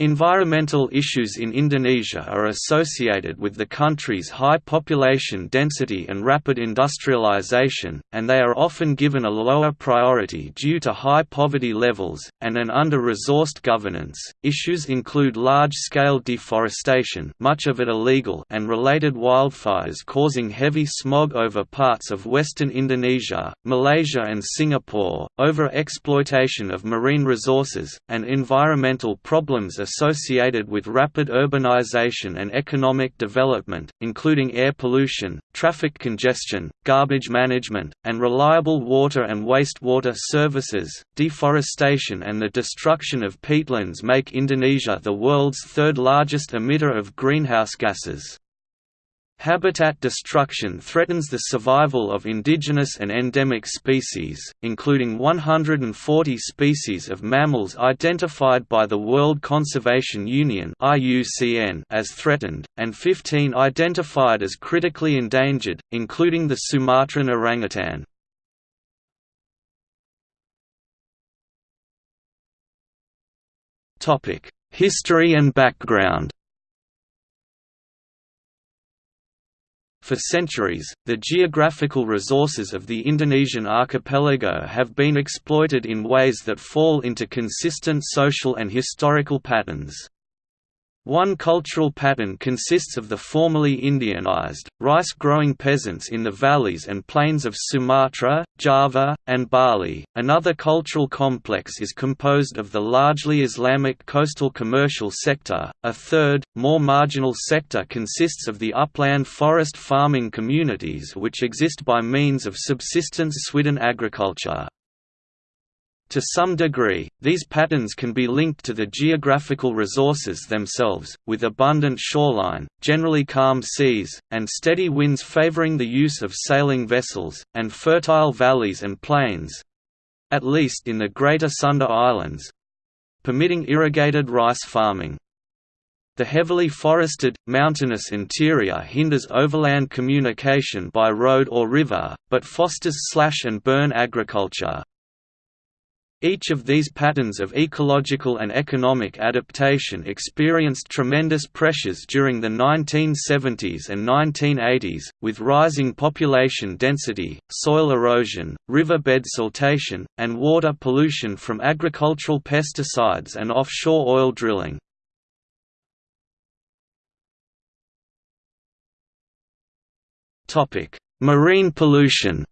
Environmental issues in Indonesia are associated with the country's high population density and rapid industrialization, and they are often given a lower priority due to high poverty levels, and an under-resourced governance. Issues include large-scale deforestation much of it illegal and related wildfires causing heavy smog over parts of western Indonesia, Malaysia and Singapore, over-exploitation of marine resources, and environmental problems associated with rapid urbanization and economic development, including air pollution, traffic congestion, garbage management, and reliable water and wastewater services. Deforestation and the destruction of peatlands make Indonesia the world's third largest emitter of greenhouse gases. Habitat destruction threatens the survival of indigenous and endemic species, including 140 species of mammals identified by the World Conservation Union as threatened, and 15 identified as critically endangered, including the Sumatran orangutan. History and background For centuries, the geographical resources of the Indonesian archipelago have been exploited in ways that fall into consistent social and historical patterns. One cultural pattern consists of the formerly Indianized, rice-growing peasants in the valleys and plains of Sumatra, Java, and Bali. Another cultural complex is composed of the largely Islamic coastal commercial sector. A third, more marginal sector consists of the upland forest farming communities which exist by means of subsistence swidden agriculture. To some degree, these patterns can be linked to the geographical resources themselves, with abundant shoreline, generally calm seas, and steady winds favoring the use of sailing vessels, and fertile valleys and plains—at least in the Greater Sunda Islands—permitting irrigated rice farming. The heavily forested, mountainous interior hinders overland communication by road or river, but fosters slash and burn agriculture. Each of these patterns of ecological and economic adaptation experienced tremendous pressures during the 1970s and 1980s, with rising population density, soil erosion, riverbed siltation, and water pollution from agricultural pesticides and offshore oil drilling. Marine pollution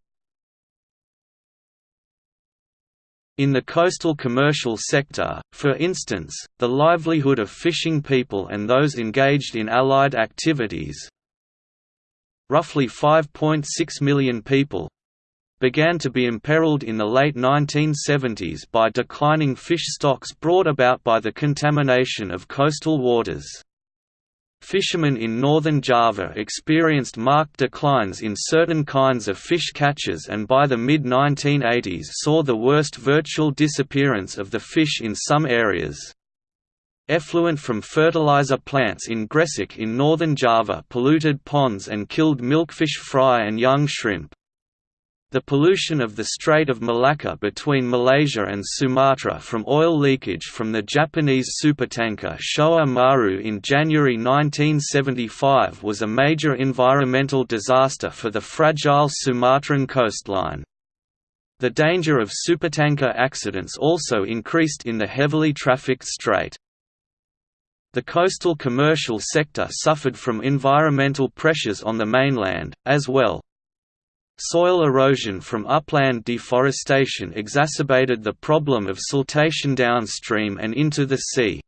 In the coastal commercial sector, for instance, the livelihood of fishing people and those engaged in allied activities roughly 5.6 million people began to be imperiled in the late 1970s by declining fish stocks brought about by the contamination of coastal waters. Fishermen in northern Java experienced marked declines in certain kinds of fish catches and by the mid-1980s saw the worst virtual disappearance of the fish in some areas. Effluent from fertilizer plants in Gresik in northern Java polluted ponds and killed milkfish fry and young shrimp. The pollution of the Strait of Malacca between Malaysia and Sumatra from oil leakage from the Japanese supertanker Showa Maru in January 1975 was a major environmental disaster for the fragile Sumatran coastline. The danger of supertanker accidents also increased in the heavily trafficked strait. The coastal commercial sector suffered from environmental pressures on the mainland, as well, Soil erosion from upland deforestation exacerbated the problem of siltation downstream and into the sea.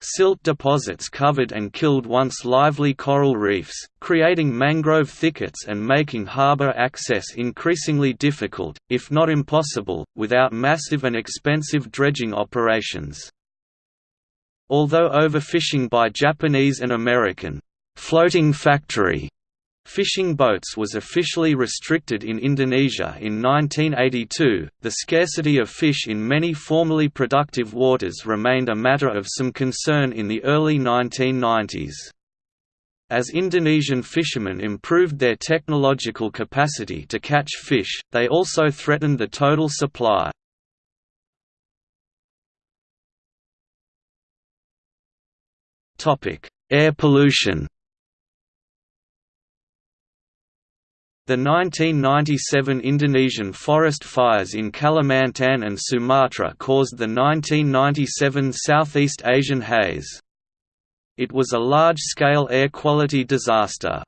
Silt deposits covered and killed once lively coral reefs, creating mangrove thickets and making harbor access increasingly difficult, if not impossible, without massive and expensive dredging operations. Although overfishing by Japanese and American floating factory Fishing boats was officially restricted in Indonesia in 1982. The scarcity of fish in many formerly productive waters remained a matter of some concern in the early 1990s. As Indonesian fishermen improved their technological capacity to catch fish, they also threatened the total supply. Air pollution The 1997 Indonesian forest fires in Kalimantan and Sumatra caused the 1997 Southeast Asian haze. It was a large-scale air quality disaster.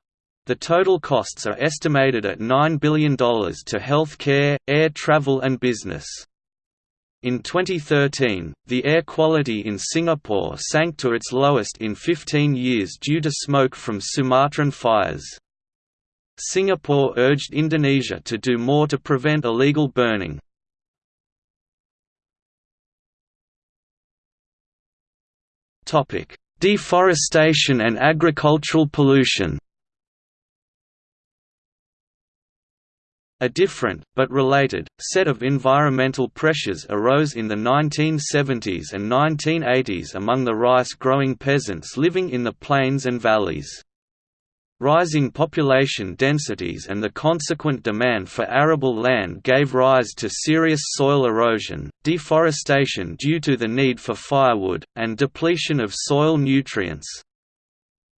The total costs are estimated at $9 billion to health care, air travel and business. In 2013, the air quality in Singapore sank to its lowest in 15 years due to smoke from Sumatran fires. Singapore urged Indonesia to do more to prevent illegal burning. Deforestation and agricultural pollution A different, but related, set of environmental pressures arose in the 1970s and 1980s among the rice-growing peasants living in the plains and valleys. Rising population densities and the consequent demand for arable land gave rise to serious soil erosion, deforestation due to the need for firewood, and depletion of soil nutrients.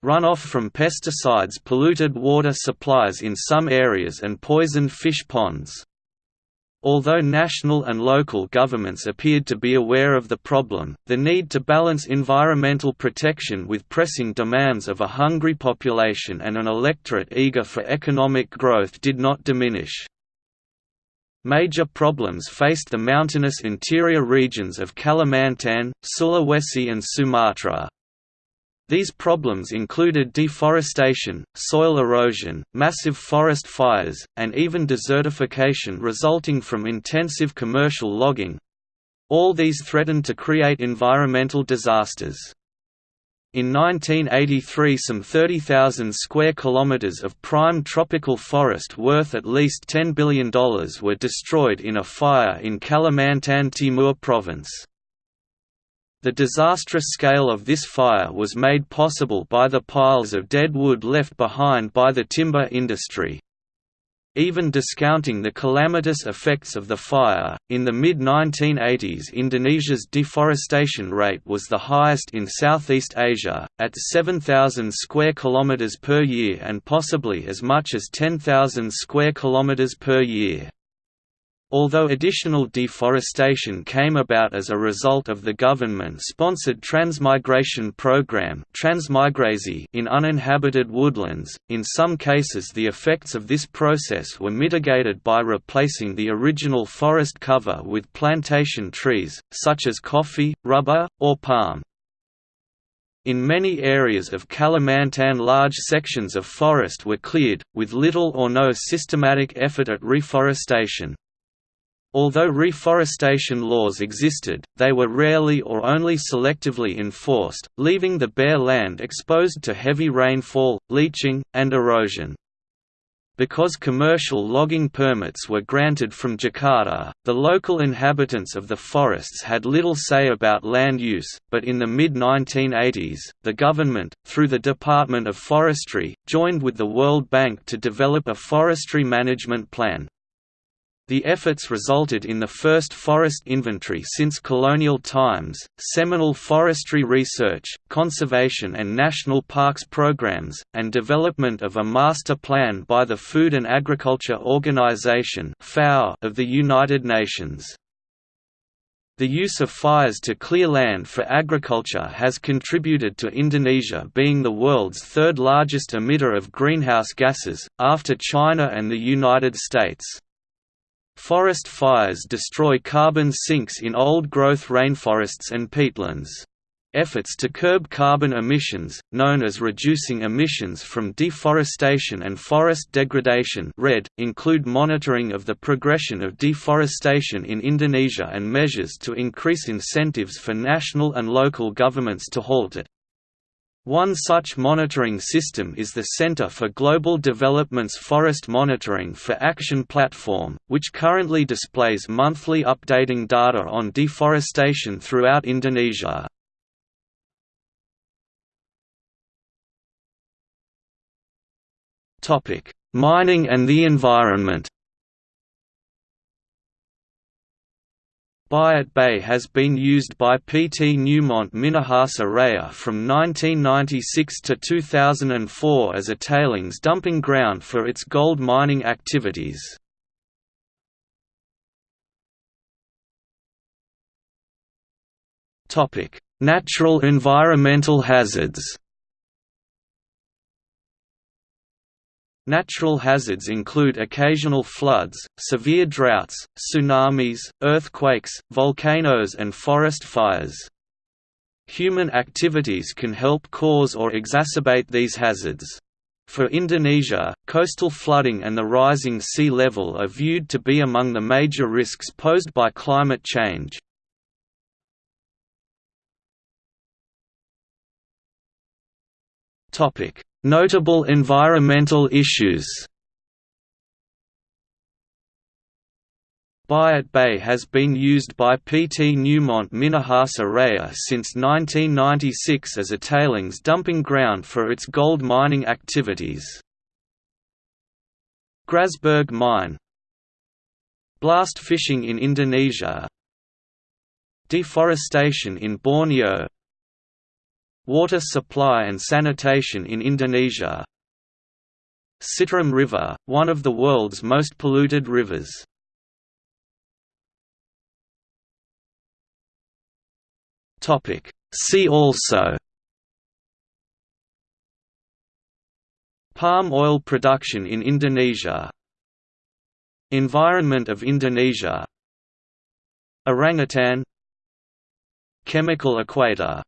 Runoff from pesticides polluted water supplies in some areas and poisoned fish ponds. Although national and local governments appeared to be aware of the problem, the need to balance environmental protection with pressing demands of a hungry population and an electorate eager for economic growth did not diminish. Major problems faced the mountainous interior regions of Kalimantan, Sulawesi and Sumatra. These problems included deforestation, soil erosion, massive forest fires, and even desertification resulting from intensive commercial logging. All these threatened to create environmental disasters. In 1983 some 30,000 square kilometers of prime tropical forest worth at least $10 billion were destroyed in a fire in Kalimantan Timur province. The disastrous scale of this fire was made possible by the piles of dead wood left behind by the timber industry. Even discounting the calamitous effects of the fire, in the mid-1980s Indonesia's deforestation rate was the highest in Southeast Asia, at 7,000 square kilometers per year and possibly as much as 10,000 square kilometers per year. Although additional deforestation came about as a result of the government-sponsored transmigration program in uninhabited woodlands, in some cases the effects of this process were mitigated by replacing the original forest cover with plantation trees, such as coffee, rubber, or palm. In many areas of Kalimantan large sections of forest were cleared, with little or no systematic effort at reforestation. Although reforestation laws existed, they were rarely or only selectively enforced, leaving the bare land exposed to heavy rainfall, leaching, and erosion. Because commercial logging permits were granted from Jakarta, the local inhabitants of the forests had little say about land use, but in the mid-1980s, the government, through the Department of Forestry, joined with the World Bank to develop a forestry management plan. The efforts resulted in the first forest inventory since colonial times, seminal forestry research, conservation and national parks programs, and development of a master plan by the Food and Agriculture Organization of the United Nations. The use of fires to clear land for agriculture has contributed to Indonesia being the world's third largest emitter of greenhouse gases, after China and the United States. Forest fires destroy carbon sinks in old-growth rainforests and peatlands. Efforts to curb carbon emissions, known as reducing emissions from deforestation and forest degradation REDD, include monitoring of the progression of deforestation in Indonesia and measures to increase incentives for national and local governments to halt it. One such monitoring system is the Center for Global Development's Forest Monitoring for Action platform, which currently displays monthly updating data on deforestation throughout Indonesia. Mining and the environment Buyat Bay has been used by PT Newmont Minahasa Raya from 1996 to 2004 as a tailings dumping ground for its gold mining activities. Natural environmental hazards Natural hazards include occasional floods, severe droughts, tsunamis, earthquakes, volcanoes and forest fires. Human activities can help cause or exacerbate these hazards. For Indonesia, coastal flooding and the rising sea level are viewed to be among the major risks posed by climate change. Notable environmental issues Buyat Bay has been used by PT Newmont Minahasa Raya since 1996 as a tailings dumping ground for its gold mining activities. Grasberg Mine Blast fishing in Indonesia Deforestation in Borneo Water supply and sanitation in Indonesia. Citarum River, one of the world's most polluted rivers. See also. Palm oil production in Indonesia. Environment of Indonesia. Orangutan. Chemical equator